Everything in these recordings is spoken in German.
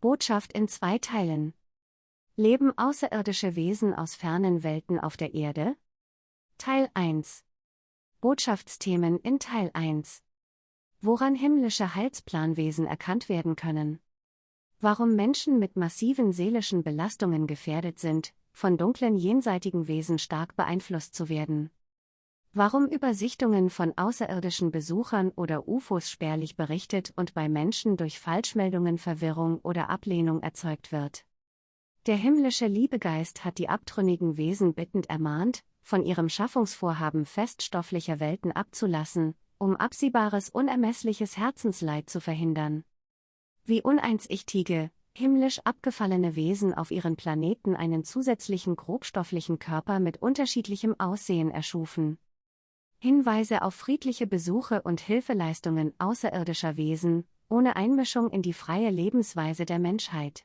Botschaft in zwei Teilen. Leben außerirdische Wesen aus fernen Welten auf der Erde? Teil 1. Botschaftsthemen in Teil 1. Woran himmlische Heilsplanwesen erkannt werden können. Warum Menschen mit massiven seelischen Belastungen gefährdet sind, von dunklen jenseitigen Wesen stark beeinflusst zu werden. Warum über Sichtungen von außerirdischen Besuchern oder UFOs spärlich berichtet und bei Menschen durch Falschmeldungen Verwirrung oder Ablehnung erzeugt wird. Der himmlische Liebegeist hat die abtrünnigen Wesen bittend ermahnt, von ihrem Schaffungsvorhaben feststofflicher Welten abzulassen, um absehbares unermessliches Herzensleid zu verhindern. Wie uneinsichtige, himmlisch abgefallene Wesen auf ihren Planeten einen zusätzlichen grobstofflichen Körper mit unterschiedlichem Aussehen erschufen. Hinweise auf friedliche Besuche und Hilfeleistungen außerirdischer Wesen, ohne Einmischung in die freie Lebensweise der Menschheit.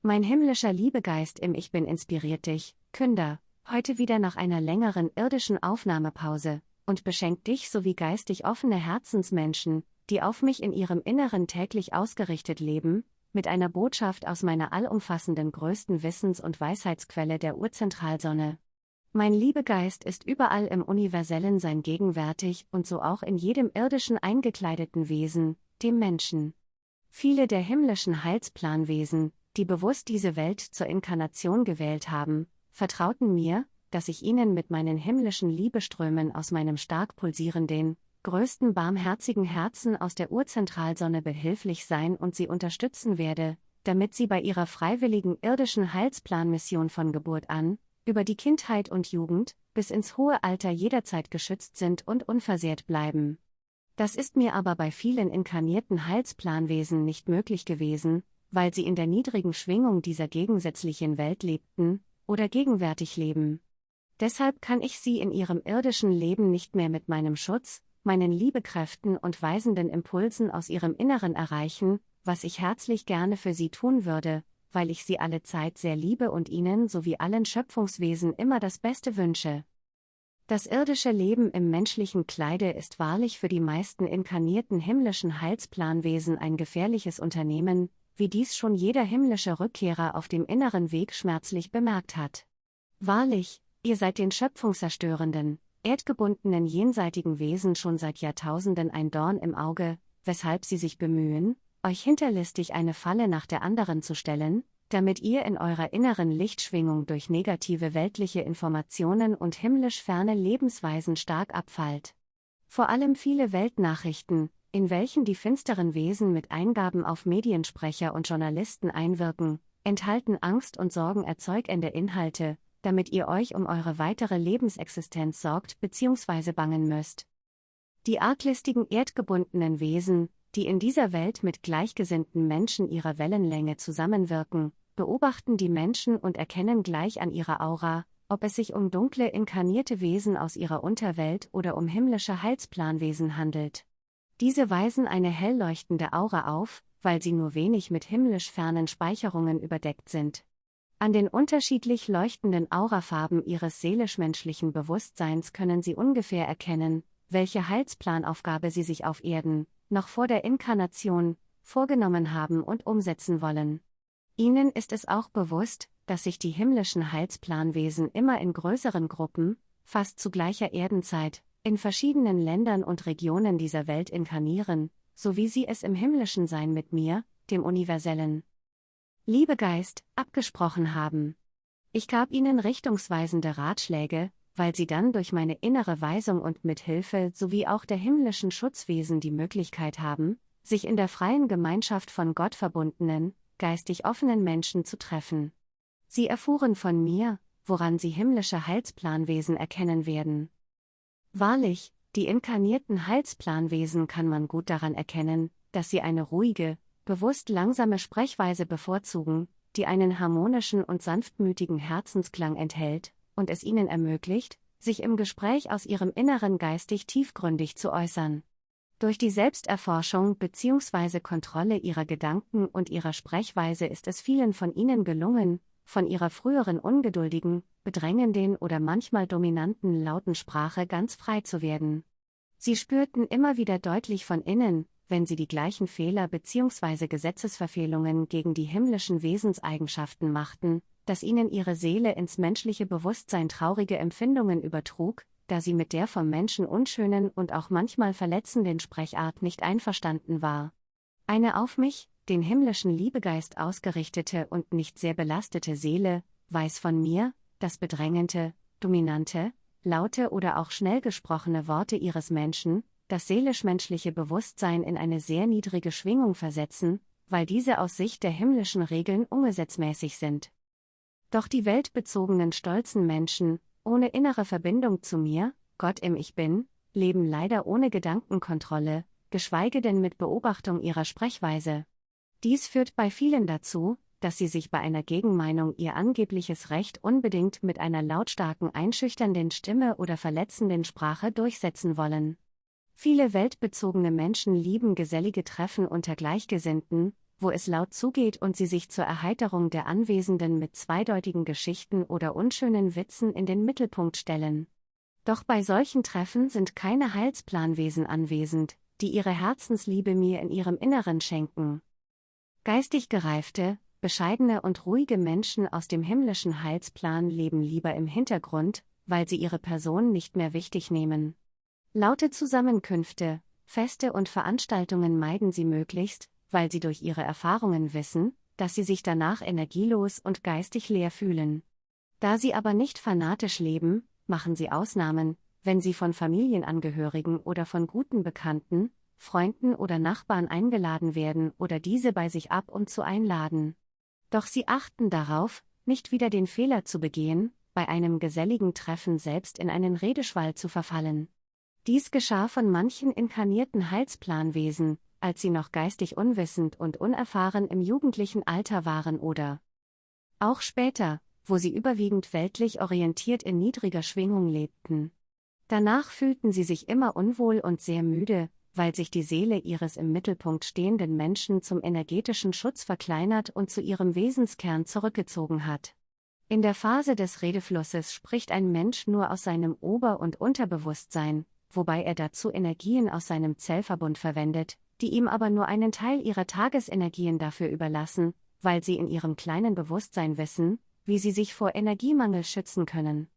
Mein himmlischer Liebegeist im Ich Bin inspiriert dich, Künder, heute wieder nach einer längeren irdischen Aufnahmepause, und beschenkt dich sowie geistig offene Herzensmenschen, die auf mich in ihrem Inneren täglich ausgerichtet leben, mit einer Botschaft aus meiner allumfassenden größten Wissens- und Weisheitsquelle der Urzentralsonne. Mein Liebegeist ist überall im universellen Sein gegenwärtig und so auch in jedem irdischen eingekleideten Wesen, dem Menschen. Viele der himmlischen Heilsplanwesen, die bewusst diese Welt zur Inkarnation gewählt haben, vertrauten mir, dass ich ihnen mit meinen himmlischen Liebeströmen aus meinem stark pulsierenden, größten barmherzigen Herzen aus der Urzentralsonne behilflich sein und sie unterstützen werde, damit sie bei ihrer freiwilligen irdischen Heilsplanmission von Geburt an, über die Kindheit und Jugend, bis ins hohe Alter jederzeit geschützt sind und unversehrt bleiben. Das ist mir aber bei vielen inkarnierten Heilsplanwesen nicht möglich gewesen, weil sie in der niedrigen Schwingung dieser gegensätzlichen Welt lebten oder gegenwärtig leben. Deshalb kann ich sie in ihrem irdischen Leben nicht mehr mit meinem Schutz, meinen Liebekräften und weisenden Impulsen aus ihrem Inneren erreichen, was ich herzlich gerne für sie tun würde, weil ich sie alle Zeit sehr liebe und ihnen sowie allen Schöpfungswesen immer das Beste wünsche. Das irdische Leben im menschlichen Kleide ist wahrlich für die meisten inkarnierten himmlischen Heilsplanwesen ein gefährliches Unternehmen, wie dies schon jeder himmlische Rückkehrer auf dem inneren Weg schmerzlich bemerkt hat. Wahrlich, ihr seid den schöpfungszerstörenden, erdgebundenen jenseitigen Wesen schon seit Jahrtausenden ein Dorn im Auge, weshalb sie sich bemühen, euch hinterlistig eine Falle nach der anderen zu stellen, damit ihr in eurer inneren Lichtschwingung durch negative weltliche Informationen und himmlisch ferne Lebensweisen stark abfallt. Vor allem viele Weltnachrichten, in welchen die finsteren Wesen mit Eingaben auf Mediensprecher und Journalisten einwirken, enthalten Angst und Sorgen erzeugende Inhalte, damit ihr euch um eure weitere Lebensexistenz sorgt bzw. bangen müsst. Die arglistigen erdgebundenen Wesen, die in dieser Welt mit gleichgesinnten Menschen ihrer Wellenlänge zusammenwirken, beobachten die Menschen und erkennen gleich an ihrer Aura, ob es sich um dunkle inkarnierte Wesen aus ihrer Unterwelt oder um himmlische Heilsplanwesen handelt. Diese weisen eine hell leuchtende Aura auf, weil sie nur wenig mit himmlisch fernen Speicherungen überdeckt sind. An den unterschiedlich leuchtenden Aurafarben ihres seelisch-menschlichen Bewusstseins können sie ungefähr erkennen, welche Heilsplanaufgabe sie sich auf Erden, noch vor der Inkarnation, vorgenommen haben und umsetzen wollen. Ihnen ist es auch bewusst, dass sich die himmlischen Heilsplanwesen immer in größeren Gruppen, fast zu gleicher Erdenzeit, in verschiedenen Ländern und Regionen dieser Welt inkarnieren, so wie sie es im himmlischen Sein mit mir, dem universellen Liebegeist, abgesprochen haben. Ich gab ihnen richtungsweisende Ratschläge, weil sie dann durch meine innere Weisung und Mithilfe sowie auch der himmlischen Schutzwesen die Möglichkeit haben, sich in der freien Gemeinschaft von Gott verbundenen, geistig offenen Menschen zu treffen. Sie erfuhren von mir, woran sie himmlische Heilsplanwesen erkennen werden. Wahrlich, die inkarnierten Heilsplanwesen kann man gut daran erkennen, dass sie eine ruhige, bewusst langsame Sprechweise bevorzugen, die einen harmonischen und sanftmütigen Herzensklang enthält und es ihnen ermöglicht, sich im Gespräch aus ihrem Inneren geistig tiefgründig zu äußern. Durch die Selbsterforschung bzw. Kontrolle ihrer Gedanken und ihrer Sprechweise ist es vielen von ihnen gelungen, von ihrer früheren ungeduldigen, bedrängenden oder manchmal dominanten lauten Sprache ganz frei zu werden. Sie spürten immer wieder deutlich von innen, wenn sie die gleichen Fehler bzw. Gesetzesverfehlungen gegen die himmlischen Wesenseigenschaften machten, dass ihnen ihre Seele ins menschliche Bewusstsein traurige Empfindungen übertrug, da sie mit der vom Menschen unschönen und auch manchmal verletzenden Sprechart nicht einverstanden war. Eine auf mich, den himmlischen Liebegeist ausgerichtete und nicht sehr belastete Seele, weiß von mir, dass bedrängende, dominante, laute oder auch schnell gesprochene Worte ihres Menschen, das seelisch-menschliche Bewusstsein in eine sehr niedrige Schwingung versetzen, weil diese aus Sicht der himmlischen Regeln ungesetzmäßig sind. Doch die weltbezogenen stolzen Menschen, ohne innere Verbindung zu mir, Gott im Ich Bin, leben leider ohne Gedankenkontrolle, geschweige denn mit Beobachtung ihrer Sprechweise. Dies führt bei vielen dazu, dass sie sich bei einer Gegenmeinung ihr angebliches Recht unbedingt mit einer lautstarken einschüchternden Stimme oder verletzenden Sprache durchsetzen wollen. Viele weltbezogene Menschen lieben gesellige Treffen unter Gleichgesinnten, wo es laut zugeht und sie sich zur Erheiterung der Anwesenden mit zweideutigen Geschichten oder unschönen Witzen in den Mittelpunkt stellen. Doch bei solchen Treffen sind keine Heilsplanwesen anwesend, die ihre Herzensliebe mir in ihrem Inneren schenken. Geistig gereifte, bescheidene und ruhige Menschen aus dem himmlischen Heilsplan leben lieber im Hintergrund, weil sie ihre Person nicht mehr wichtig nehmen. Laute Zusammenkünfte, Feste und Veranstaltungen meiden sie möglichst, weil sie durch ihre Erfahrungen wissen, dass sie sich danach energielos und geistig leer fühlen. Da sie aber nicht fanatisch leben, machen sie Ausnahmen, wenn sie von Familienangehörigen oder von guten Bekannten, Freunden oder Nachbarn eingeladen werden oder diese bei sich ab und zu einladen. Doch sie achten darauf, nicht wieder den Fehler zu begehen, bei einem geselligen Treffen selbst in einen Redeschwall zu verfallen. Dies geschah von manchen inkarnierten Heilsplanwesen, als sie noch geistig unwissend und unerfahren im jugendlichen Alter waren oder auch später, wo sie überwiegend weltlich orientiert in niedriger Schwingung lebten. Danach fühlten sie sich immer unwohl und sehr müde, weil sich die Seele ihres im Mittelpunkt stehenden Menschen zum energetischen Schutz verkleinert und zu ihrem Wesenskern zurückgezogen hat. In der Phase des Redeflusses spricht ein Mensch nur aus seinem Ober- und Unterbewusstsein, wobei er dazu Energien aus seinem Zellverbund verwendet, die ihm aber nur einen Teil ihrer Tagesenergien dafür überlassen, weil sie in ihrem kleinen Bewusstsein wissen, wie sie sich vor Energiemangel schützen können.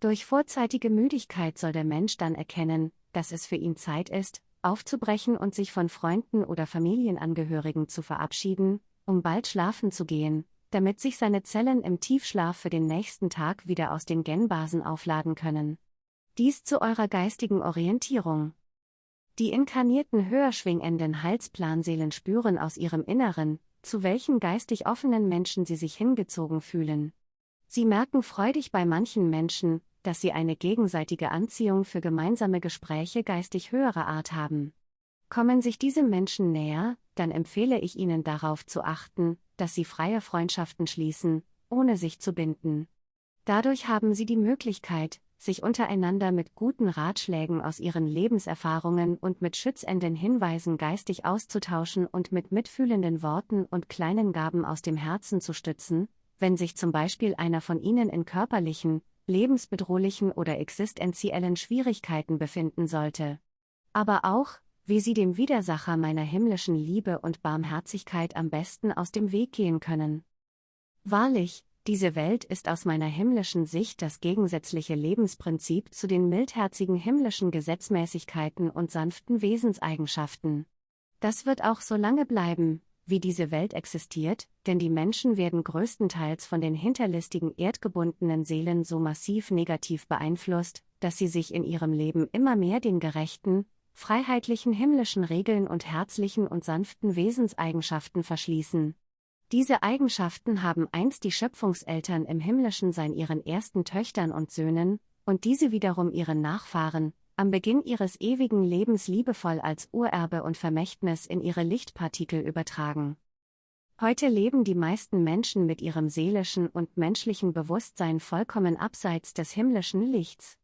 Durch vorzeitige Müdigkeit soll der Mensch dann erkennen, dass es für ihn Zeit ist, aufzubrechen und sich von Freunden oder Familienangehörigen zu verabschieden, um bald schlafen zu gehen, damit sich seine Zellen im Tiefschlaf für den nächsten Tag wieder aus den Genbasen aufladen können. Dies zu eurer geistigen Orientierung. Die inkarnierten höher schwingenden Halsplanseelen spüren aus ihrem Inneren, zu welchen geistig offenen Menschen sie sich hingezogen fühlen. Sie merken freudig bei manchen Menschen, dass sie eine gegenseitige Anziehung für gemeinsame Gespräche geistig höherer Art haben. Kommen sich diese Menschen näher, dann empfehle ich ihnen darauf zu achten, dass sie freie Freundschaften schließen, ohne sich zu binden. Dadurch haben sie die Möglichkeit, sich untereinander mit guten Ratschlägen aus ihren Lebenserfahrungen und mit schützenden Hinweisen geistig auszutauschen und mit mitfühlenden Worten und kleinen Gaben aus dem Herzen zu stützen, wenn sich zum Beispiel einer von ihnen in körperlichen, lebensbedrohlichen oder existenziellen Schwierigkeiten befinden sollte. Aber auch, wie sie dem Widersacher meiner himmlischen Liebe und Barmherzigkeit am besten aus dem Weg gehen können. Wahrlich, diese Welt ist aus meiner himmlischen Sicht das gegensätzliche Lebensprinzip zu den mildherzigen himmlischen Gesetzmäßigkeiten und sanften Wesenseigenschaften. Das wird auch so lange bleiben, wie diese Welt existiert, denn die Menschen werden größtenteils von den hinterlistigen erdgebundenen Seelen so massiv negativ beeinflusst, dass sie sich in ihrem Leben immer mehr den gerechten, freiheitlichen himmlischen Regeln und herzlichen und sanften Wesenseigenschaften verschließen. Diese Eigenschaften haben einst die Schöpfungseltern im Himmlischen sein ihren ersten Töchtern und Söhnen, und diese wiederum ihren Nachfahren, am Beginn ihres ewigen Lebens liebevoll als Urerbe und Vermächtnis in ihre Lichtpartikel übertragen. Heute leben die meisten Menschen mit ihrem seelischen und menschlichen Bewusstsein vollkommen abseits des himmlischen Lichts.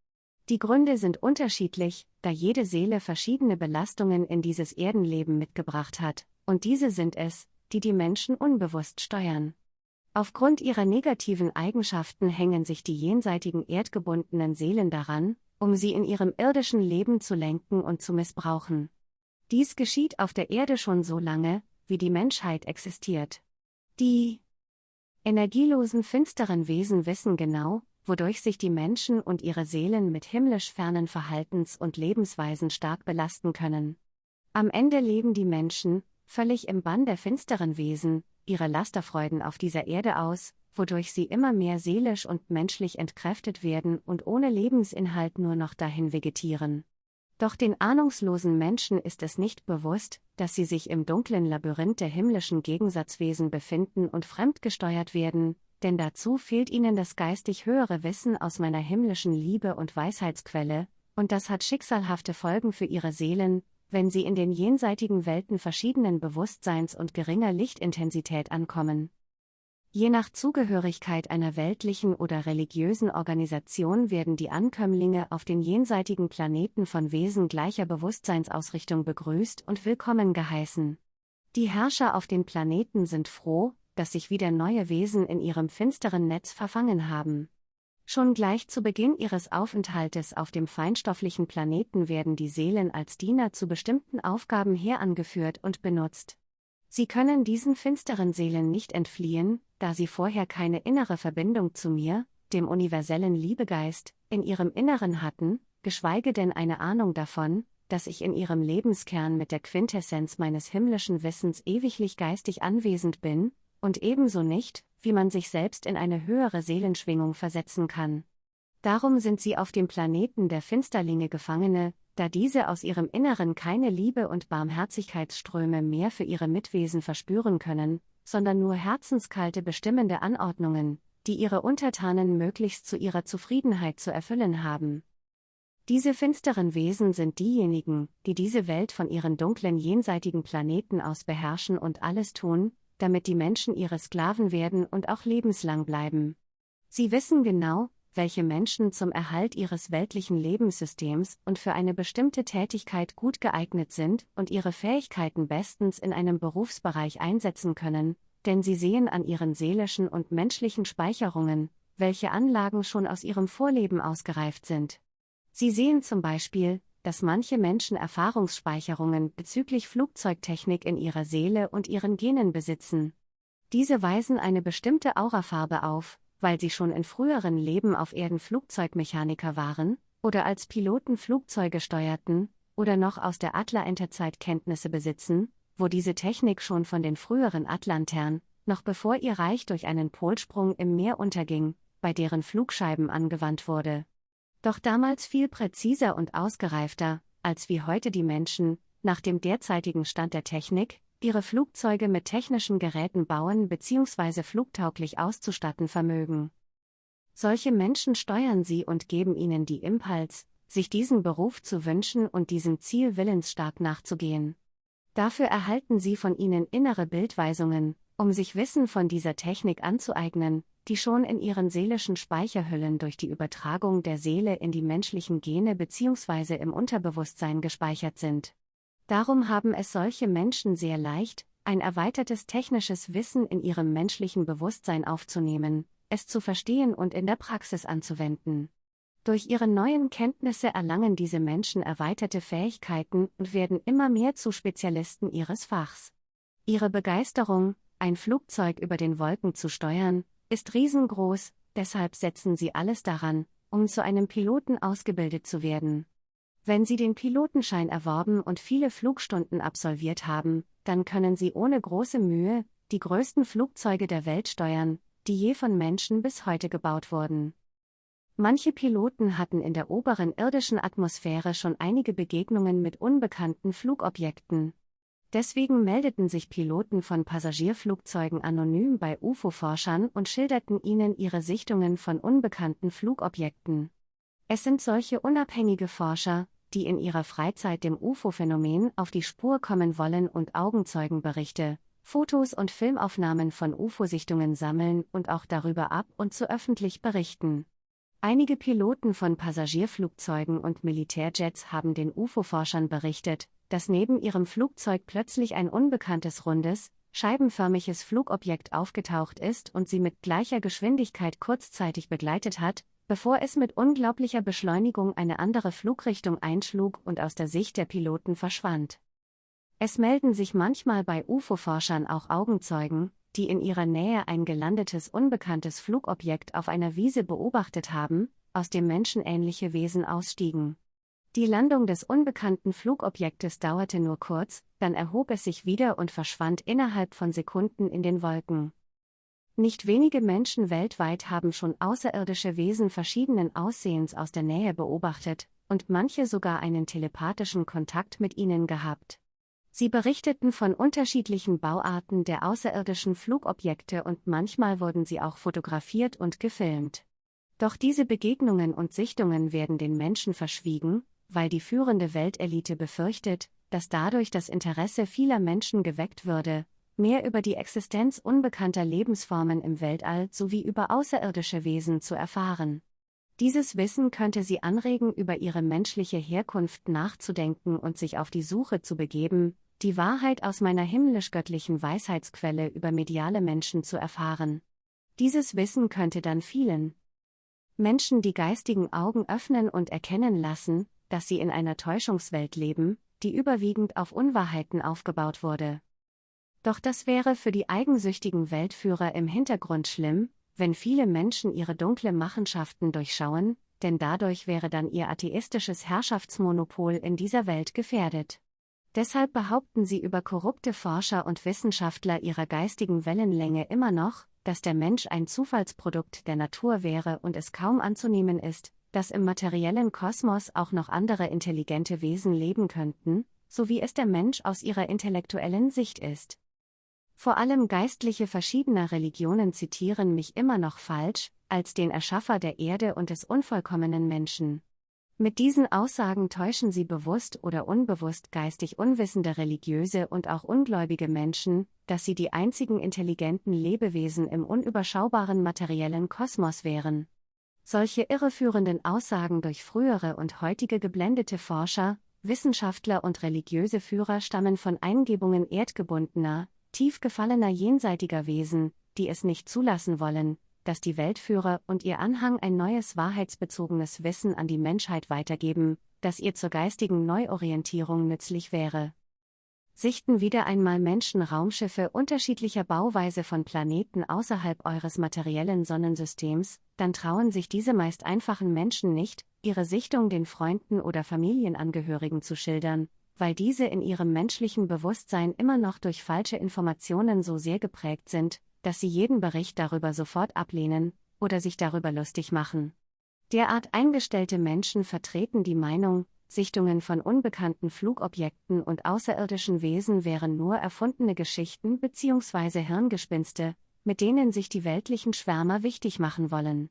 Die Gründe sind unterschiedlich, da jede Seele verschiedene Belastungen in dieses Erdenleben mitgebracht hat, und diese sind es, die die Menschen unbewusst steuern. Aufgrund ihrer negativen Eigenschaften hängen sich die jenseitigen erdgebundenen Seelen daran, um sie in ihrem irdischen Leben zu lenken und zu missbrauchen. Dies geschieht auf der Erde schon so lange, wie die Menschheit existiert. Die energielosen finsteren Wesen wissen genau, wodurch sich die Menschen und ihre Seelen mit himmlisch fernen Verhaltens- und Lebensweisen stark belasten können. Am Ende leben die Menschen, völlig im Bann der finsteren Wesen, ihre Lasterfreuden auf dieser Erde aus, wodurch sie immer mehr seelisch und menschlich entkräftet werden und ohne Lebensinhalt nur noch dahin vegetieren. Doch den ahnungslosen Menschen ist es nicht bewusst, dass sie sich im dunklen Labyrinth der himmlischen Gegensatzwesen befinden und fremdgesteuert werden, denn dazu fehlt ihnen das geistig höhere Wissen aus meiner himmlischen Liebe und Weisheitsquelle, und das hat schicksalhafte Folgen für ihre Seelen, wenn sie in den jenseitigen Welten verschiedenen Bewusstseins und geringer Lichtintensität ankommen. Je nach Zugehörigkeit einer weltlichen oder religiösen Organisation werden die Ankömmlinge auf den jenseitigen Planeten von Wesen gleicher Bewusstseinsausrichtung begrüßt und willkommen geheißen. Die Herrscher auf den Planeten sind froh, dass sich wieder neue Wesen in ihrem finsteren Netz verfangen haben. Schon gleich zu Beginn ihres Aufenthaltes auf dem feinstofflichen Planeten werden die Seelen als Diener zu bestimmten Aufgaben herangeführt und benutzt. Sie können diesen finsteren Seelen nicht entfliehen, da sie vorher keine innere Verbindung zu mir, dem universellen Liebegeist, in ihrem Inneren hatten, geschweige denn eine Ahnung davon, dass ich in ihrem Lebenskern mit der Quintessenz meines himmlischen Wissens ewiglich geistig anwesend bin, und ebenso nicht, wie man sich selbst in eine höhere Seelenschwingung versetzen kann. Darum sind sie auf dem Planeten der Finsterlinge Gefangene, da diese aus ihrem Inneren keine Liebe und Barmherzigkeitsströme mehr für ihre Mitwesen verspüren können, sondern nur herzenskalte bestimmende Anordnungen, die ihre Untertanen möglichst zu ihrer Zufriedenheit zu erfüllen haben. Diese finsteren Wesen sind diejenigen, die diese Welt von ihren dunklen jenseitigen Planeten aus beherrschen und alles tun, damit die Menschen ihre Sklaven werden und auch lebenslang bleiben. Sie wissen genau, welche Menschen zum Erhalt ihres weltlichen Lebenssystems und für eine bestimmte Tätigkeit gut geeignet sind und ihre Fähigkeiten bestens in einem Berufsbereich einsetzen können, denn sie sehen an ihren seelischen und menschlichen Speicherungen, welche Anlagen schon aus ihrem Vorleben ausgereift sind. Sie sehen zum Beispiel, dass manche Menschen Erfahrungsspeicherungen bezüglich Flugzeugtechnik in ihrer Seele und ihren Genen besitzen. Diese weisen eine bestimmte Aurafarbe auf, weil sie schon in früheren Leben auf Erden Flugzeugmechaniker waren, oder als Piloten Flugzeuge steuerten, oder noch aus der Adler-Enterzeit Kenntnisse besitzen, wo diese Technik schon von den früheren Atlantern, noch bevor ihr Reich durch einen Polsprung im Meer unterging, bei deren Flugscheiben angewandt wurde doch damals viel präziser und ausgereifter, als wie heute die Menschen, nach dem derzeitigen Stand der Technik, ihre Flugzeuge mit technischen Geräten bauen bzw. flugtauglich auszustatten vermögen. Solche Menschen steuern sie und geben ihnen die Impuls, sich diesen Beruf zu wünschen und diesem Ziel willensstark nachzugehen. Dafür erhalten sie von ihnen innere Bildweisungen, um sich Wissen von dieser Technik anzueignen, die schon in ihren seelischen Speicherhüllen durch die Übertragung der Seele in die menschlichen Gene bzw. im Unterbewusstsein gespeichert sind. Darum haben es solche Menschen sehr leicht, ein erweitertes technisches Wissen in ihrem menschlichen Bewusstsein aufzunehmen, es zu verstehen und in der Praxis anzuwenden. Durch ihre neuen Kenntnisse erlangen diese Menschen erweiterte Fähigkeiten und werden immer mehr zu Spezialisten ihres Fachs. Ihre Begeisterung, ein Flugzeug über den Wolken zu steuern, ist riesengroß, deshalb setzen sie alles daran, um zu einem Piloten ausgebildet zu werden. Wenn Sie den Pilotenschein erworben und viele Flugstunden absolviert haben, dann können Sie ohne große Mühe die größten Flugzeuge der Welt steuern, die je von Menschen bis heute gebaut wurden. Manche Piloten hatten in der oberen irdischen Atmosphäre schon einige Begegnungen mit unbekannten Flugobjekten. Deswegen meldeten sich Piloten von Passagierflugzeugen anonym bei UFO-Forschern und schilderten ihnen ihre Sichtungen von unbekannten Flugobjekten. Es sind solche unabhängige Forscher, die in ihrer Freizeit dem UFO-Phänomen auf die Spur kommen wollen und Augenzeugenberichte, Fotos und Filmaufnahmen von UFO-Sichtungen sammeln und auch darüber ab und zu öffentlich berichten. Einige Piloten von Passagierflugzeugen und Militärjets haben den UFO-Forschern berichtet, dass neben ihrem Flugzeug plötzlich ein unbekanntes rundes, scheibenförmiges Flugobjekt aufgetaucht ist und sie mit gleicher Geschwindigkeit kurzzeitig begleitet hat, bevor es mit unglaublicher Beschleunigung eine andere Flugrichtung einschlug und aus der Sicht der Piloten verschwand. Es melden sich manchmal bei UFO-Forschern auch Augenzeugen, die in ihrer Nähe ein gelandetes unbekanntes Flugobjekt auf einer Wiese beobachtet haben, aus dem menschenähnliche Wesen ausstiegen. Die Landung des unbekannten Flugobjektes dauerte nur kurz, dann erhob es sich wieder und verschwand innerhalb von Sekunden in den Wolken. Nicht wenige Menschen weltweit haben schon außerirdische Wesen verschiedenen Aussehens aus der Nähe beobachtet, und manche sogar einen telepathischen Kontakt mit ihnen gehabt. Sie berichteten von unterschiedlichen Bauarten der außerirdischen Flugobjekte und manchmal wurden sie auch fotografiert und gefilmt. Doch diese Begegnungen und Sichtungen werden den Menschen verschwiegen, weil die führende Weltelite befürchtet, dass dadurch das Interesse vieler Menschen geweckt würde, mehr über die Existenz unbekannter Lebensformen im Weltall sowie über außerirdische Wesen zu erfahren. Dieses Wissen könnte sie anregen, über ihre menschliche Herkunft nachzudenken und sich auf die Suche zu begeben, die Wahrheit aus meiner himmlisch-göttlichen Weisheitsquelle über mediale Menschen zu erfahren. Dieses Wissen könnte dann vielen Menschen die geistigen Augen öffnen und erkennen lassen, dass sie in einer Täuschungswelt leben, die überwiegend auf Unwahrheiten aufgebaut wurde. Doch das wäre für die eigensüchtigen Weltführer im Hintergrund schlimm, wenn viele Menschen ihre dunkle Machenschaften durchschauen, denn dadurch wäre dann ihr atheistisches Herrschaftsmonopol in dieser Welt gefährdet. Deshalb behaupten sie über korrupte Forscher und Wissenschaftler ihrer geistigen Wellenlänge immer noch, dass der Mensch ein Zufallsprodukt der Natur wäre und es kaum anzunehmen ist, dass im materiellen Kosmos auch noch andere intelligente Wesen leben könnten, so wie es der Mensch aus ihrer intellektuellen Sicht ist. Vor allem Geistliche verschiedener Religionen zitieren mich immer noch falsch, als den Erschaffer der Erde und des unvollkommenen Menschen. Mit diesen Aussagen täuschen sie bewusst oder unbewusst geistig unwissende religiöse und auch ungläubige Menschen, dass sie die einzigen intelligenten Lebewesen im unüberschaubaren materiellen Kosmos wären. Solche irreführenden Aussagen durch frühere und heutige geblendete Forscher, Wissenschaftler und religiöse Führer stammen von Eingebungen erdgebundener, tief gefallener jenseitiger Wesen, die es nicht zulassen wollen, dass die Weltführer und ihr Anhang ein neues wahrheitsbezogenes Wissen an die Menschheit weitergeben, das ihr zur geistigen Neuorientierung nützlich wäre. Sichten wieder einmal Menschen Raumschiffe unterschiedlicher Bauweise von Planeten außerhalb eures materiellen Sonnensystems, dann trauen sich diese meist einfachen Menschen nicht, ihre Sichtung den Freunden oder Familienangehörigen zu schildern, weil diese in ihrem menschlichen Bewusstsein immer noch durch falsche Informationen so sehr geprägt sind, dass sie jeden Bericht darüber sofort ablehnen oder sich darüber lustig machen. Derart eingestellte Menschen vertreten die Meinung, Sichtungen von unbekannten Flugobjekten und außerirdischen Wesen wären nur erfundene Geschichten bzw. Hirngespinste, mit denen sich die weltlichen Schwärmer wichtig machen wollen.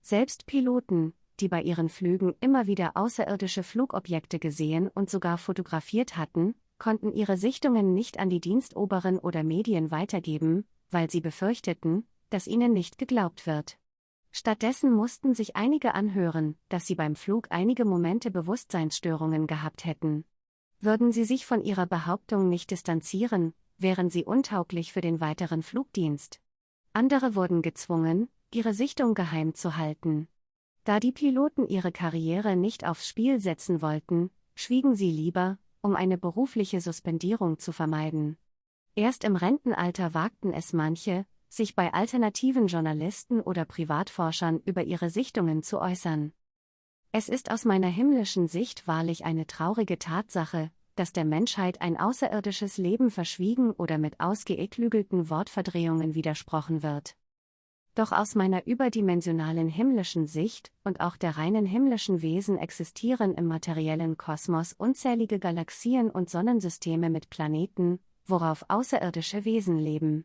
Selbst Piloten, die bei ihren Flügen immer wieder außerirdische Flugobjekte gesehen und sogar fotografiert hatten, konnten ihre Sichtungen nicht an die Dienstoberen oder Medien weitergeben, weil sie befürchteten, dass ihnen nicht geglaubt wird. Stattdessen mussten sich einige anhören, dass sie beim Flug einige Momente Bewusstseinsstörungen gehabt hätten. Würden sie sich von ihrer Behauptung nicht distanzieren, wären sie untauglich für den weiteren Flugdienst. Andere wurden gezwungen, ihre Sichtung geheim zu halten. Da die Piloten ihre Karriere nicht aufs Spiel setzen wollten, schwiegen sie lieber, um eine berufliche Suspendierung zu vermeiden. Erst im Rentenalter wagten es manche, sich bei alternativen Journalisten oder Privatforschern über ihre Sichtungen zu äußern. Es ist aus meiner himmlischen Sicht wahrlich eine traurige Tatsache, dass der Menschheit ein außerirdisches Leben verschwiegen oder mit ausgeeklügelten Wortverdrehungen widersprochen wird. Doch aus meiner überdimensionalen himmlischen Sicht und auch der reinen himmlischen Wesen existieren im materiellen Kosmos unzählige Galaxien und Sonnensysteme mit Planeten, worauf außerirdische Wesen leben.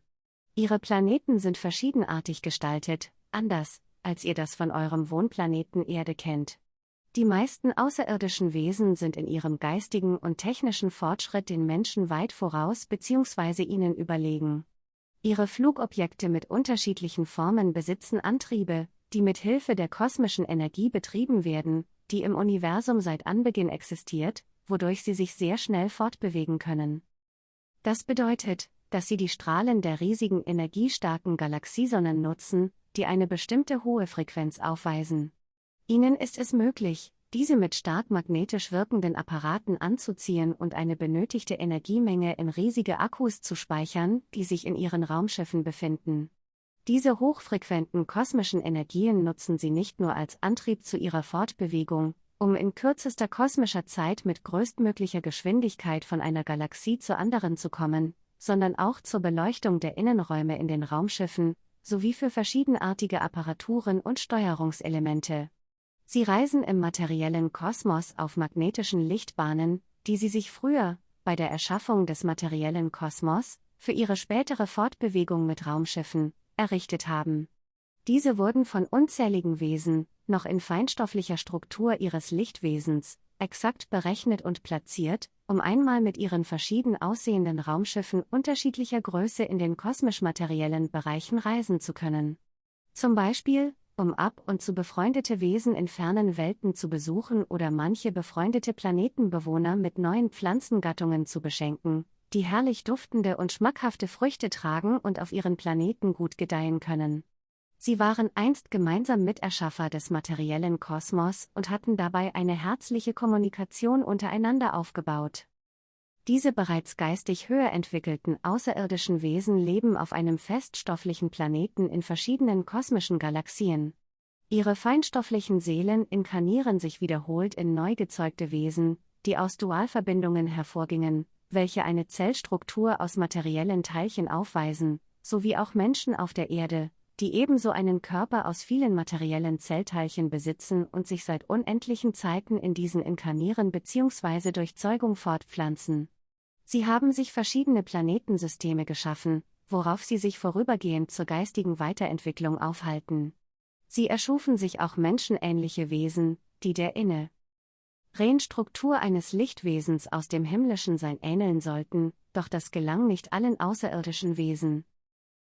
Ihre Planeten sind verschiedenartig gestaltet, anders, als ihr das von eurem Wohnplaneten Erde kennt. Die meisten außerirdischen Wesen sind in ihrem geistigen und technischen Fortschritt den Menschen weit voraus bzw. ihnen überlegen. Ihre Flugobjekte mit unterschiedlichen Formen besitzen Antriebe, die mit Hilfe der kosmischen Energie betrieben werden, die im Universum seit Anbeginn existiert, wodurch sie sich sehr schnell fortbewegen können. Das bedeutet, dass sie die Strahlen der riesigen energiestarken Galaxiesonnen nutzen, die eine bestimmte hohe Frequenz aufweisen. Ihnen ist es möglich, diese mit stark magnetisch wirkenden Apparaten anzuziehen und eine benötigte Energiemenge in riesige Akkus zu speichern, die sich in ihren Raumschiffen befinden. Diese hochfrequenten kosmischen Energien nutzen sie nicht nur als Antrieb zu ihrer Fortbewegung, um in kürzester kosmischer Zeit mit größtmöglicher Geschwindigkeit von einer Galaxie zur anderen zu kommen, sondern auch zur Beleuchtung der Innenräume in den Raumschiffen, sowie für verschiedenartige Apparaturen und Steuerungselemente. Sie reisen im materiellen Kosmos auf magnetischen Lichtbahnen, die sie sich früher, bei der Erschaffung des materiellen Kosmos, für ihre spätere Fortbewegung mit Raumschiffen, errichtet haben. Diese wurden von unzähligen Wesen, noch in feinstofflicher Struktur ihres Lichtwesens, exakt berechnet und platziert, um einmal mit ihren verschieden aussehenden Raumschiffen unterschiedlicher Größe in den kosmisch-materiellen Bereichen reisen zu können. Zum Beispiel, um ab und zu befreundete Wesen in fernen Welten zu besuchen oder manche befreundete Planetenbewohner mit neuen Pflanzengattungen zu beschenken, die herrlich duftende und schmackhafte Früchte tragen und auf ihren Planeten gut gedeihen können. Sie waren einst gemeinsam Miterschaffer des materiellen Kosmos und hatten dabei eine herzliche Kommunikation untereinander aufgebaut. Diese bereits geistig höher entwickelten außerirdischen Wesen leben auf einem feststofflichen Planeten in verschiedenen kosmischen Galaxien. Ihre feinstofflichen Seelen inkarnieren sich wiederholt in neu gezeugte Wesen, die aus Dualverbindungen hervorgingen, welche eine Zellstruktur aus materiellen Teilchen aufweisen, sowie auch Menschen auf der Erde, die ebenso einen Körper aus vielen materiellen Zellteilchen besitzen und sich seit unendlichen Zeiten in diesen inkarnieren bzw. durch Zeugung fortpflanzen. Sie haben sich verschiedene Planetensysteme geschaffen, worauf sie sich vorübergehend zur geistigen Weiterentwicklung aufhalten. Sie erschufen sich auch menschenähnliche Wesen, die der inne Struktur eines Lichtwesens aus dem himmlischen Sein ähneln sollten, doch das gelang nicht allen außerirdischen Wesen.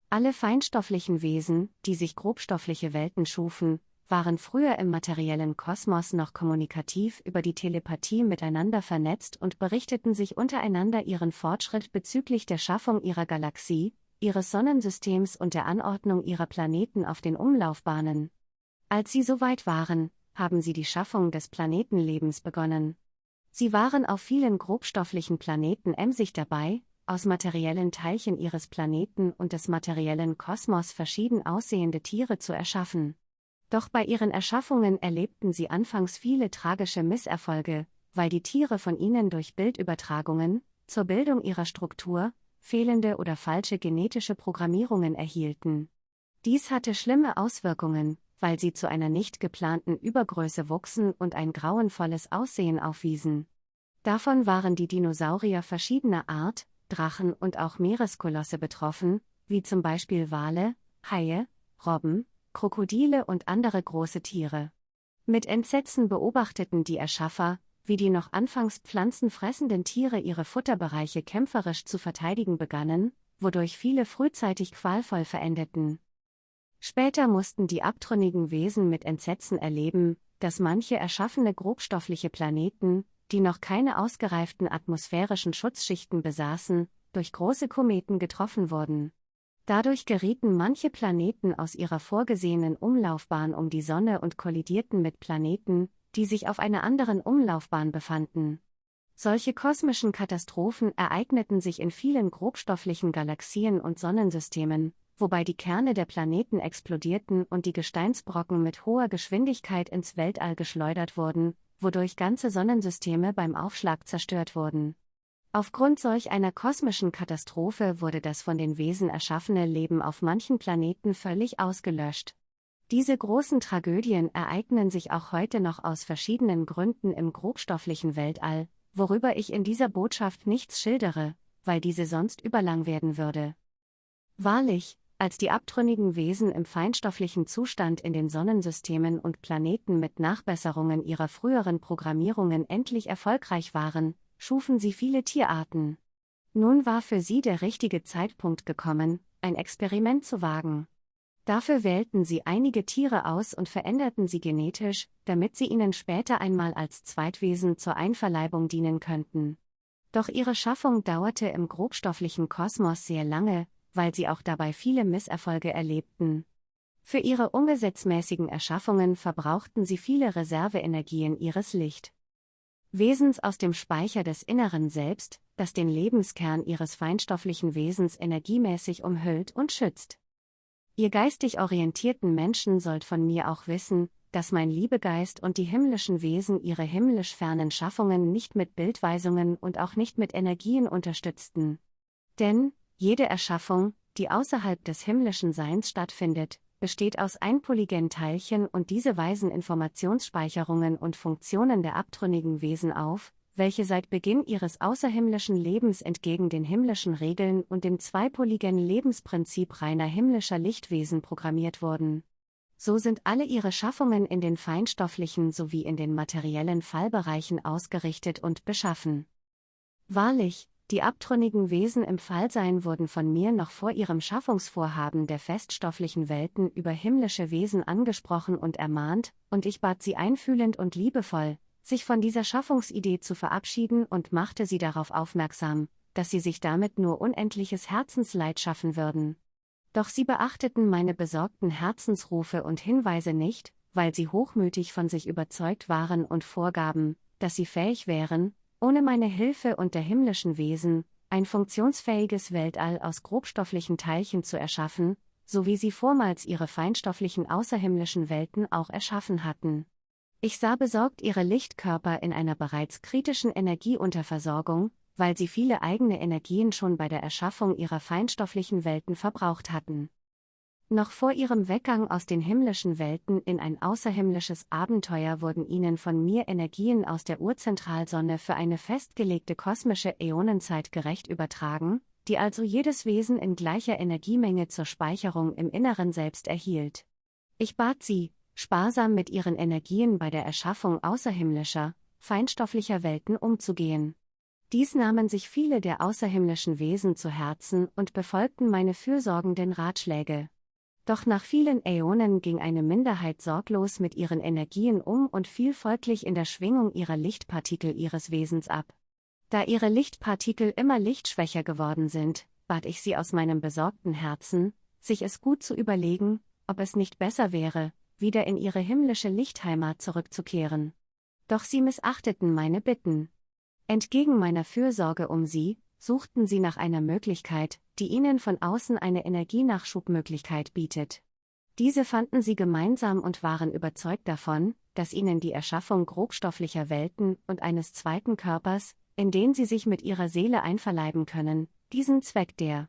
Alle feinstofflichen Wesen, die sich grobstoffliche Welten schufen, waren früher im materiellen Kosmos noch kommunikativ über die Telepathie miteinander vernetzt und berichteten sich untereinander ihren Fortschritt bezüglich der Schaffung ihrer Galaxie, ihres Sonnensystems und der Anordnung ihrer Planeten auf den Umlaufbahnen. Als sie soweit waren, haben sie die Schaffung des Planetenlebens begonnen. Sie waren auf vielen grobstofflichen Planeten emsig dabei, aus materiellen Teilchen ihres Planeten und des materiellen Kosmos verschieden aussehende Tiere zu erschaffen. Doch bei ihren Erschaffungen erlebten sie anfangs viele tragische Misserfolge, weil die Tiere von ihnen durch Bildübertragungen, zur Bildung ihrer Struktur, fehlende oder falsche genetische Programmierungen erhielten. Dies hatte schlimme Auswirkungen, weil sie zu einer nicht geplanten Übergröße wuchsen und ein grauenvolles Aussehen aufwiesen. Davon waren die Dinosaurier verschiedener Art, Drachen und auch Meereskolosse betroffen, wie zum Beispiel Wale, Haie, Robben, Krokodile und andere große Tiere. Mit Entsetzen beobachteten die Erschaffer, wie die noch anfangs pflanzenfressenden Tiere ihre Futterbereiche kämpferisch zu verteidigen begannen, wodurch viele frühzeitig qualvoll verendeten. Später mussten die abtrünnigen Wesen mit Entsetzen erleben, dass manche erschaffene grobstoffliche Planeten, die noch keine ausgereiften atmosphärischen Schutzschichten besaßen, durch große Kometen getroffen wurden. Dadurch gerieten manche Planeten aus ihrer vorgesehenen Umlaufbahn um die Sonne und kollidierten mit Planeten, die sich auf einer anderen Umlaufbahn befanden. Solche kosmischen Katastrophen ereigneten sich in vielen grobstofflichen Galaxien und Sonnensystemen, wobei die Kerne der Planeten explodierten und die Gesteinsbrocken mit hoher Geschwindigkeit ins Weltall geschleudert wurden, wodurch ganze Sonnensysteme beim Aufschlag zerstört wurden. Aufgrund solch einer kosmischen Katastrophe wurde das von den Wesen erschaffene Leben auf manchen Planeten völlig ausgelöscht. Diese großen Tragödien ereignen sich auch heute noch aus verschiedenen Gründen im grobstofflichen Weltall, worüber ich in dieser Botschaft nichts schildere, weil diese sonst überlang werden würde. Wahrlich, als die abtrünnigen Wesen im feinstofflichen Zustand in den Sonnensystemen und Planeten mit Nachbesserungen ihrer früheren Programmierungen endlich erfolgreich waren, schufen sie viele Tierarten. Nun war für sie der richtige Zeitpunkt gekommen, ein Experiment zu wagen. Dafür wählten sie einige Tiere aus und veränderten sie genetisch, damit sie ihnen später einmal als Zweitwesen zur Einverleibung dienen könnten. Doch ihre Schaffung dauerte im grobstofflichen Kosmos sehr lange, weil sie auch dabei viele Misserfolge erlebten. Für ihre ungesetzmäßigen Erschaffungen verbrauchten sie viele Reserveenergien ihres Licht. Wesens aus dem Speicher des Inneren Selbst, das den Lebenskern ihres feinstofflichen Wesens energiemäßig umhüllt und schützt. Ihr geistig orientierten Menschen sollt von mir auch wissen, dass mein Liebegeist und die himmlischen Wesen ihre himmlisch fernen Schaffungen nicht mit Bildweisungen und auch nicht mit Energien unterstützten. Denn, jede Erschaffung, die außerhalb des himmlischen Seins stattfindet, besteht aus einpoligen Teilchen und diese weisen Informationsspeicherungen und Funktionen der abtrünnigen Wesen auf, welche seit Beginn ihres außerhimmlischen Lebens entgegen den himmlischen Regeln und dem zweipoligen Lebensprinzip reiner himmlischer Lichtwesen programmiert wurden. So sind alle ihre Schaffungen in den feinstofflichen sowie in den materiellen Fallbereichen ausgerichtet und beschaffen. Wahrlich, die abtrünnigen Wesen im Fallsein wurden von mir noch vor ihrem Schaffungsvorhaben der feststofflichen Welten über himmlische Wesen angesprochen und ermahnt, und ich bat sie einfühlend und liebevoll, sich von dieser Schaffungsidee zu verabschieden und machte sie darauf aufmerksam, dass sie sich damit nur unendliches Herzensleid schaffen würden. Doch sie beachteten meine besorgten Herzensrufe und Hinweise nicht, weil sie hochmütig von sich überzeugt waren und vorgaben, dass sie fähig wären, ohne meine Hilfe und der himmlischen Wesen, ein funktionsfähiges Weltall aus grobstofflichen Teilchen zu erschaffen, so wie sie vormals ihre feinstofflichen außerhimmlischen Welten auch erschaffen hatten. Ich sah besorgt ihre Lichtkörper in einer bereits kritischen Energieunterversorgung, weil sie viele eigene Energien schon bei der Erschaffung ihrer feinstofflichen Welten verbraucht hatten. Noch vor ihrem Weggang aus den himmlischen Welten in ein außerhimmlisches Abenteuer wurden ihnen von mir Energien aus der Urzentralsonne für eine festgelegte kosmische Äonenzeit gerecht übertragen, die also jedes Wesen in gleicher Energiemenge zur Speicherung im Inneren selbst erhielt. Ich bat sie, sparsam mit ihren Energien bei der Erschaffung außerhimmlischer, feinstofflicher Welten umzugehen. Dies nahmen sich viele der außerhimmlischen Wesen zu Herzen und befolgten meine fürsorgenden Ratschläge. Doch nach vielen Äonen ging eine Minderheit sorglos mit ihren Energien um und fiel folglich in der Schwingung ihrer Lichtpartikel ihres Wesens ab. Da ihre Lichtpartikel immer lichtschwächer geworden sind, bat ich sie aus meinem besorgten Herzen, sich es gut zu überlegen, ob es nicht besser wäre, wieder in ihre himmlische Lichtheimat zurückzukehren. Doch sie missachteten meine Bitten. Entgegen meiner Fürsorge um sie, suchten sie nach einer Möglichkeit, die ihnen von außen eine Energienachschubmöglichkeit bietet. Diese fanden sie gemeinsam und waren überzeugt davon, dass ihnen die Erschaffung grobstofflicher Welten und eines zweiten Körpers, in den sie sich mit ihrer Seele einverleiben können, diesen Zweck der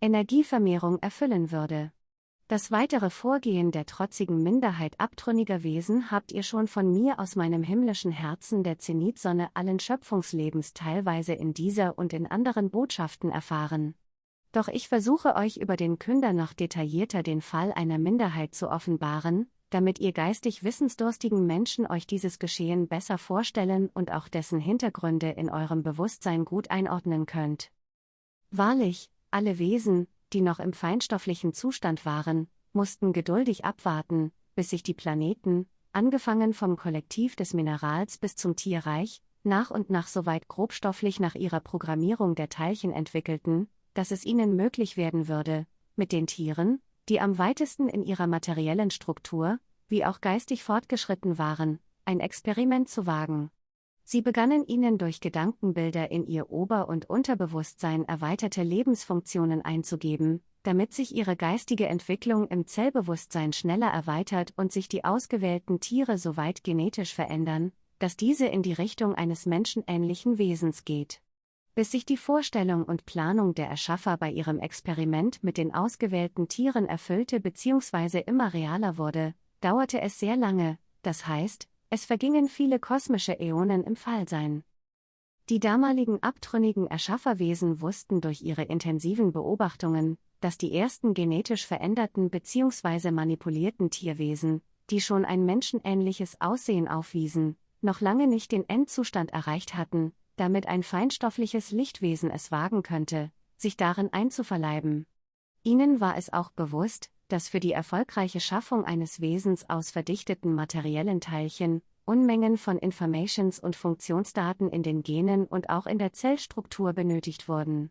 Energievermehrung erfüllen würde. Das weitere Vorgehen der trotzigen Minderheit abtrünniger Wesen habt ihr schon von mir aus meinem himmlischen Herzen der Zenitsonne allen Schöpfungslebens teilweise in dieser und in anderen Botschaften erfahren. Doch ich versuche euch über den Künder noch detaillierter den Fall einer Minderheit zu offenbaren, damit ihr geistig wissensdurstigen Menschen euch dieses Geschehen besser vorstellen und auch dessen Hintergründe in eurem Bewusstsein gut einordnen könnt. Wahrlich, alle Wesen, die noch im feinstofflichen Zustand waren, mussten geduldig abwarten, bis sich die Planeten, angefangen vom Kollektiv des Minerals bis zum Tierreich, nach und nach soweit grobstofflich nach ihrer Programmierung der Teilchen entwickelten, dass es ihnen möglich werden würde, mit den Tieren, die am weitesten in ihrer materiellen Struktur, wie auch geistig fortgeschritten waren, ein Experiment zu wagen. Sie begannen ihnen durch Gedankenbilder in ihr Ober- und Unterbewusstsein erweiterte Lebensfunktionen einzugeben, damit sich ihre geistige Entwicklung im Zellbewusstsein schneller erweitert und sich die ausgewählten Tiere so weit genetisch verändern, dass diese in die Richtung eines menschenähnlichen Wesens geht. Bis sich die Vorstellung und Planung der Erschaffer bei ihrem Experiment mit den ausgewählten Tieren erfüllte bzw. immer realer wurde, dauerte es sehr lange, das heißt, es vergingen viele kosmische Äonen im Fallsein. Die damaligen abtrünnigen Erschafferwesen wussten durch ihre intensiven Beobachtungen, dass die ersten genetisch veränderten bzw. manipulierten Tierwesen, die schon ein menschenähnliches Aussehen aufwiesen, noch lange nicht den Endzustand erreicht hatten, damit ein feinstoffliches Lichtwesen es wagen könnte, sich darin einzuverleiben. Ihnen war es auch bewusst, dass für die erfolgreiche Schaffung eines Wesens aus verdichteten materiellen Teilchen Unmengen von Informations und Funktionsdaten in den Genen und auch in der Zellstruktur benötigt wurden.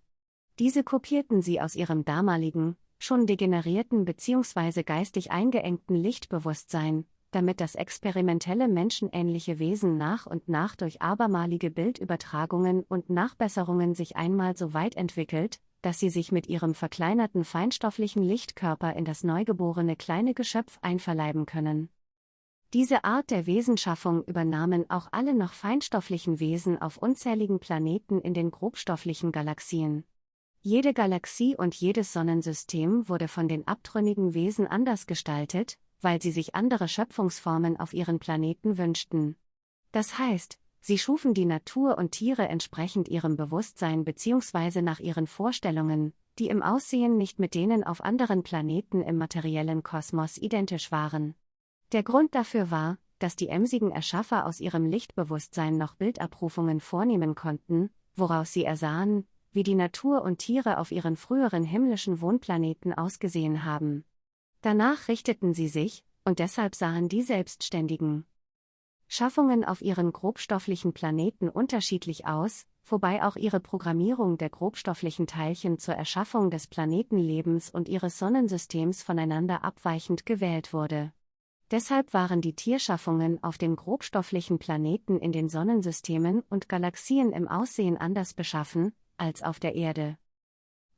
Diese kopierten sie aus ihrem damaligen, schon degenerierten bzw. geistig eingeengten Lichtbewusstsein, damit das experimentelle menschenähnliche Wesen nach und nach durch abermalige Bildübertragungen und Nachbesserungen sich einmal so weit entwickelt, dass sie sich mit ihrem verkleinerten feinstofflichen Lichtkörper in das neugeborene kleine Geschöpf einverleiben können. Diese Art der Wesenschaffung übernahmen auch alle noch feinstofflichen Wesen auf unzähligen Planeten in den grobstofflichen Galaxien. Jede Galaxie und jedes Sonnensystem wurde von den abtrünnigen Wesen anders gestaltet, weil sie sich andere Schöpfungsformen auf ihren Planeten wünschten. Das heißt, sie schufen die Natur und Tiere entsprechend ihrem Bewusstsein bzw. nach ihren Vorstellungen, die im Aussehen nicht mit denen auf anderen Planeten im materiellen Kosmos identisch waren. Der Grund dafür war, dass die emsigen Erschaffer aus ihrem Lichtbewusstsein noch Bildabrufungen vornehmen konnten, woraus sie ersahen, wie die Natur und Tiere auf ihren früheren himmlischen Wohnplaneten ausgesehen haben. Danach richteten sie sich, und deshalb sahen die selbstständigen Schaffungen auf ihren grobstofflichen Planeten unterschiedlich aus, wobei auch ihre Programmierung der grobstofflichen Teilchen zur Erschaffung des Planetenlebens und ihres Sonnensystems voneinander abweichend gewählt wurde. Deshalb waren die Tierschaffungen auf den grobstofflichen Planeten in den Sonnensystemen und Galaxien im Aussehen anders beschaffen als auf der Erde.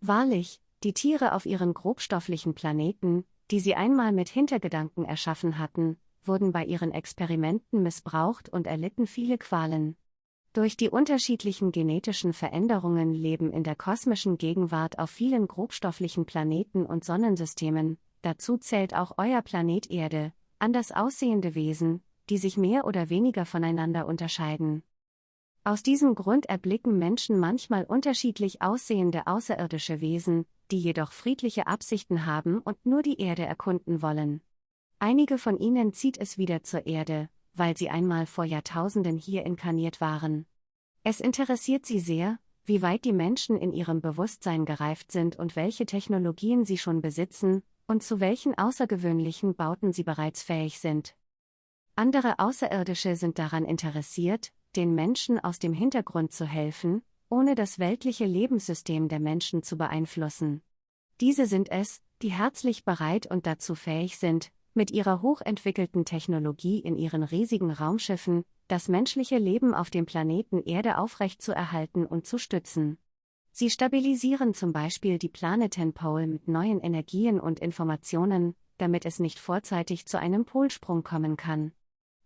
Wahrlich, die Tiere auf ihren grobstofflichen Planeten, die sie einmal mit Hintergedanken erschaffen hatten, wurden bei ihren Experimenten missbraucht und erlitten viele Qualen. Durch die unterschiedlichen genetischen Veränderungen leben in der kosmischen Gegenwart auf vielen grobstofflichen Planeten und Sonnensystemen, dazu zählt auch euer Planet Erde, anders aussehende Wesen, die sich mehr oder weniger voneinander unterscheiden. Aus diesem Grund erblicken Menschen manchmal unterschiedlich aussehende außerirdische Wesen, die jedoch friedliche Absichten haben und nur die Erde erkunden wollen. Einige von ihnen zieht es wieder zur Erde, weil sie einmal vor Jahrtausenden hier inkarniert waren. Es interessiert sie sehr, wie weit die Menschen in ihrem Bewusstsein gereift sind und welche Technologien sie schon besitzen, und zu welchen außergewöhnlichen Bauten sie bereits fähig sind. Andere Außerirdische sind daran interessiert, den Menschen aus dem Hintergrund zu helfen, ohne das weltliche Lebenssystem der Menschen zu beeinflussen. Diese sind es, die herzlich bereit und dazu fähig sind, mit ihrer hochentwickelten Technologie in ihren riesigen Raumschiffen, das menschliche Leben auf dem Planeten Erde aufrechtzuerhalten und zu stützen. Sie stabilisieren zum Beispiel die Planetenpole mit neuen Energien und Informationen, damit es nicht vorzeitig zu einem Polsprung kommen kann.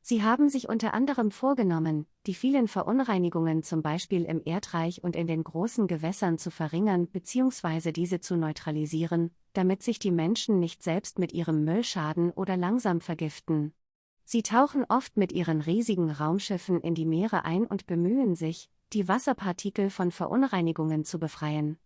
Sie haben sich unter anderem vorgenommen, die vielen Verunreinigungen zum Beispiel im Erdreich und in den großen Gewässern zu verringern bzw. diese zu neutralisieren, damit sich die Menschen nicht selbst mit ihrem Müll schaden oder langsam vergiften. Sie tauchen oft mit ihren riesigen Raumschiffen in die Meere ein und bemühen sich, die Wasserpartikel von Verunreinigungen zu befreien.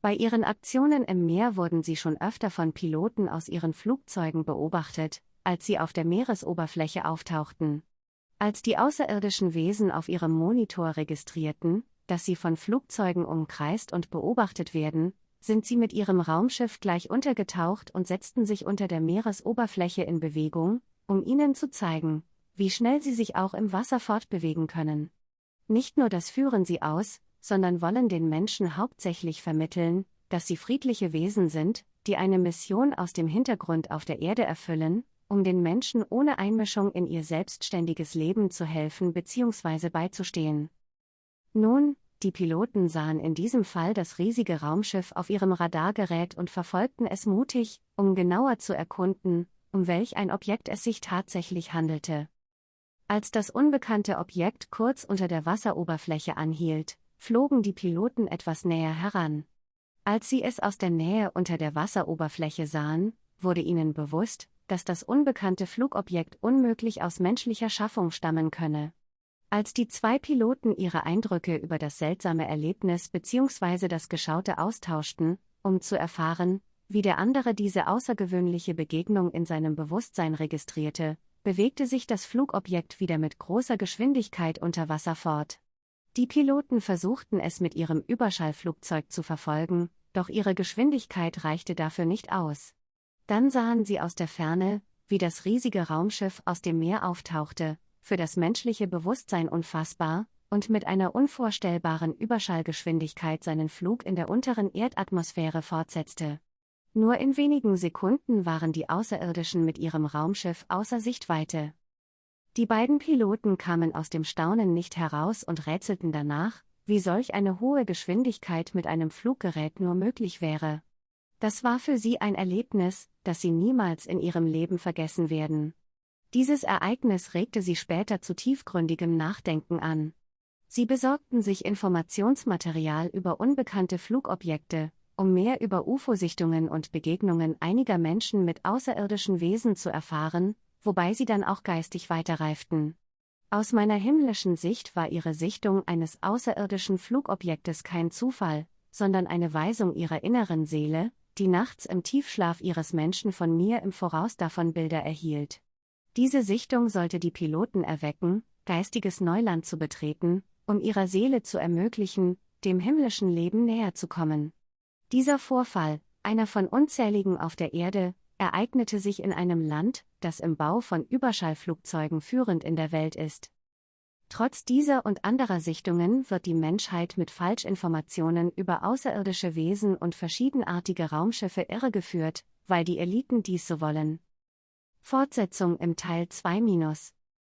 Bei ihren Aktionen im Meer wurden sie schon öfter von Piloten aus ihren Flugzeugen beobachtet, als sie auf der Meeresoberfläche auftauchten. Als die außerirdischen Wesen auf ihrem Monitor registrierten, dass sie von Flugzeugen umkreist und beobachtet werden, sind sie mit ihrem Raumschiff gleich untergetaucht und setzten sich unter der Meeresoberfläche in Bewegung, um ihnen zu zeigen, wie schnell sie sich auch im Wasser fortbewegen können. Nicht nur das führen sie aus, sondern wollen den Menschen hauptsächlich vermitteln, dass sie friedliche Wesen sind, die eine Mission aus dem Hintergrund auf der Erde erfüllen, um den Menschen ohne Einmischung in ihr selbstständiges Leben zu helfen bzw. beizustehen. Nun, die Piloten sahen in diesem Fall das riesige Raumschiff auf ihrem Radargerät und verfolgten es mutig, um genauer zu erkunden, um welch ein Objekt es sich tatsächlich handelte. Als das unbekannte Objekt kurz unter der Wasseroberfläche anhielt, flogen die Piloten etwas näher heran. Als sie es aus der Nähe unter der Wasseroberfläche sahen, wurde ihnen bewusst, dass das unbekannte Flugobjekt unmöglich aus menschlicher Schaffung stammen könne. Als die zwei Piloten ihre Eindrücke über das seltsame Erlebnis bzw. das Geschaute austauschten, um zu erfahren, wie der andere diese außergewöhnliche Begegnung in seinem Bewusstsein registrierte, bewegte sich das Flugobjekt wieder mit großer Geschwindigkeit unter Wasser fort. Die Piloten versuchten es mit ihrem Überschallflugzeug zu verfolgen, doch ihre Geschwindigkeit reichte dafür nicht aus. Dann sahen sie aus der Ferne, wie das riesige Raumschiff aus dem Meer auftauchte, für das menschliche Bewusstsein unfassbar, und mit einer unvorstellbaren Überschallgeschwindigkeit seinen Flug in der unteren Erdatmosphäre fortsetzte. Nur in wenigen Sekunden waren die Außerirdischen mit ihrem Raumschiff außer Sichtweite. Die beiden Piloten kamen aus dem Staunen nicht heraus und rätselten danach, wie solch eine hohe Geschwindigkeit mit einem Fluggerät nur möglich wäre. Das war für sie ein Erlebnis, das sie niemals in ihrem Leben vergessen werden. Dieses Ereignis regte sie später zu tiefgründigem Nachdenken an. Sie besorgten sich Informationsmaterial über unbekannte Flugobjekte, um mehr über UFO-Sichtungen und Begegnungen einiger Menschen mit außerirdischen Wesen zu erfahren, wobei sie dann auch geistig weiterreiften. Aus meiner himmlischen Sicht war ihre Sichtung eines außerirdischen Flugobjektes kein Zufall, sondern eine Weisung ihrer inneren Seele, die nachts im Tiefschlaf ihres Menschen von mir im Voraus davon Bilder erhielt. Diese Sichtung sollte die Piloten erwecken, geistiges Neuland zu betreten, um ihrer Seele zu ermöglichen, dem himmlischen Leben näher zu kommen. Dieser Vorfall, einer von unzähligen auf der Erde, ereignete sich in einem Land, das im Bau von Überschallflugzeugen führend in der Welt ist. Trotz dieser und anderer Sichtungen wird die Menschheit mit Falschinformationen über außerirdische Wesen und verschiedenartige Raumschiffe irregeführt, weil die Eliten dies so wollen. Fortsetzung im Teil 2-